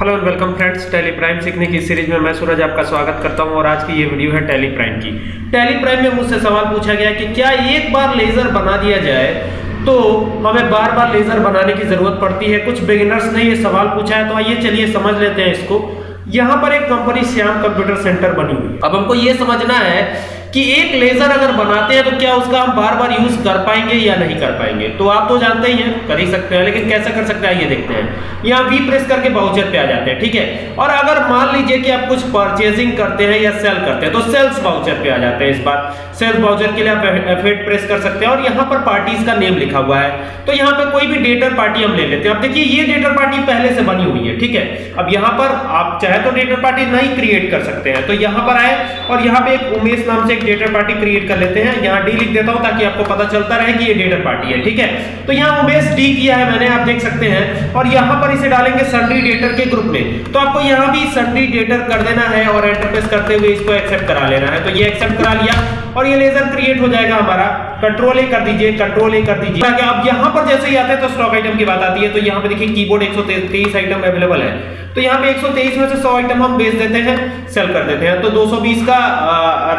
Hello and welcome friends Tally Prime सीखने की series में मैं सूरज आपका स्वागत करता हूँ और आज की ये वीडियो है टेली प्राइम की। टेली प्राइम में मुझसे सवाल पूछा गया कि क्या एक बार लेजर बना दिया जाए? तो हमें बार बार लेजर बनाने की ज़रूरत पड़ती है। कुछ बिगिनर्स ने ये सवाल पूछा है तो आइए चलिए समझ लेते हैं इसको। यहाँ पर एक कंपनी श्याम कंप्यूटर सेंटर बनी हुई अब हमको ये समझना है कि एक लेजर अगर बनाते हैं तो क्या उसका हम बार बार यूज़ कर पाएँगे या नहीं कर पाएँगे? तो आप तो जानते ही हैं, कर ही सकते हैं, लेकिन कैसे कर सकते हैं ये देखते हैं। यहाँ वी प्रेस करके बाउचर पे आ जाते हैं, ठीक है? और अगर मान लीजिए कि आप कुछ परचेजिंग करते हैं या सेल करते हैं तो सेल्स बाउचर पे आ जाते हैं इस बार। सेल्स बाउचर के लिए आप एफ़ प्रेस कर सकते हैं और यहाँ पर पार्टीज़ का नेम लिखा हुआ है। तो यहाँ पे कोई भी डेटर पार्टी हम ले लेते हैं। अब देखिए, ये डेटर पार्टी पहले से बनी हुई है, ठीक है? अब यहाँ पर आप चाहे तो डेटर पार्टी नहीं क्रिएट कर सकते हैं। तो यहाँ पर आए और यहाँ पे एक उमेश नाम से एक डेटर पार्टी क्रिएट कर लेते हैं। यहाँ डी लिख देता हूँ ताकि आपको पता चलता रहे कि ये डेटर पार्टी है, ठीक है? तो यहाँ उमेश डी किया है, मैंने आप देख सकते हैं। और यहाँ पर इसे डालेंगे सन्डी डेटर के ग्रुप में। तो आपको यहाँ भी सन्डी डेटर कर देना है और एंटरप्रेस करते हुए इसको एक्सेप्ट करा लेना है। तो ये एक्सेप्ट करा लिया और ये लेजर क्रिएट हो जाएगा हमारा। कंट्रोल ए कर दीजिए कंट्रोल ए कर दीजिए। ताकि अब यहाँ पर जैसे ही आते हैं तो स्टॉक आइटम की बात आती है तो यहाँ पे देखिए कीबोर्ड 123 आइटम अवेलेबल है। तो यहाँ पे 123 में से 100 आइटम हम बेच देते हैं सेल कर देते हैं। तो 220 का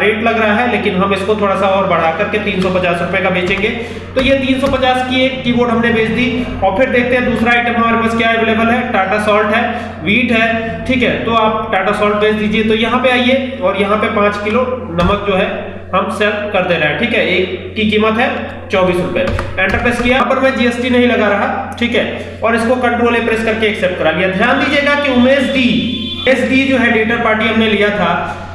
रेट लग रहा है, लेकिन हम इसको थोड़ा सा और बढ़ा करके तीन सौ रुपए का बेचेंगे। तो ये 350 की एक कीबोर्ड हमने बेच दी। और फिर देखते हैं दूसरा आइटम हमारे पास क्या अवेलेबल है? टाटा सॉल्ट है वीट है, ठीक है? तो आप टाटा सॉल्ट बेच दीजिए। तो यहाँ पे आइए, और यहाँ पे पाँच किलो नमक जो है हम सेल कर दे रहे हैं, ठीक है? एक की कीमत है चौबीस रुपए। एंटर प्रेस किया पर मैं जीएसटी नहीं लगा रहा, ठीक है? और इसको कंट्रोल ए प्रेस करके एक्सेप्ट करा लिया। ध्यान दीजिएगा कि उमेश डी एस डी जो है डेटर पार्टी हमने लिया था,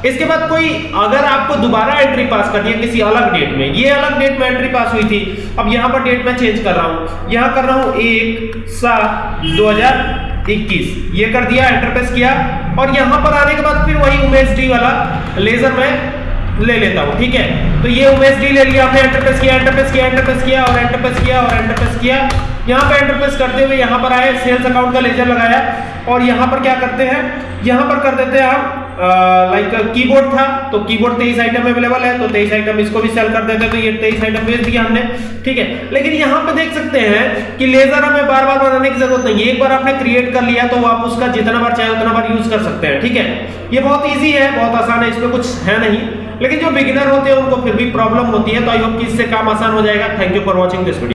इसके बाद कोई अगर आपको दोबारा एंट्री पास करनी है किसी अलग डेट में, ये अलग डेट में एंट्री पास हुई थी, अब यहाँ पर डेट मैं चेंज कर रहा हूँ। यहाँ कर रहा हूँ एक, सात, दो हज़ार इक्कीस। ये कर दिया एंटर प्रेस किया। और यहाँ पर आने के बाद फिर वही उमेश डी वाला लेजर में ले लेता हूँ, ठीक है? तो ये उमेश डी ले लिया, हमने एंटर प्रेस किया एंटर प्रेस किया एंटर प्रेस किया, और एंटर प्रेस किया, और एंटर प्रेस किया। यहाँ एंटर प्रेस करते हुए यहाँ पर आए सेल्स अकाउंट का लेजर लगाया। और यहाँ पर क्या करते हैं? यहाँ पर कर देते हैं हम लाइक कीबोर्ड था तो कीबोर्ड तेईस आइटम अवेलेबल है तो तेईस आइटम इसको भी सेल कर देते हैं। तो ये तेईस आइटम बेच दिया हमने, ठीक है? लेकिन यहाँ पे देख सकते हैं कि लेजर हमें बार बार बनाने की ज़रूरत नहीं है। एक बार आपने क्रिएट कर लिया तो आप उसका जितना बार चाहे उतना बार यूज़ कर सकते हैं, ठीक है? ये बहुत ईजी है, बहुत आसान है, इसमें कुछ है नहीं। लेकिन जो बिगिनर होते हैं, उनको फिर भी प्रॉब्लम होती है तो आई होप कि इससे काम आसान हो जाएगा। Thank you for watching this video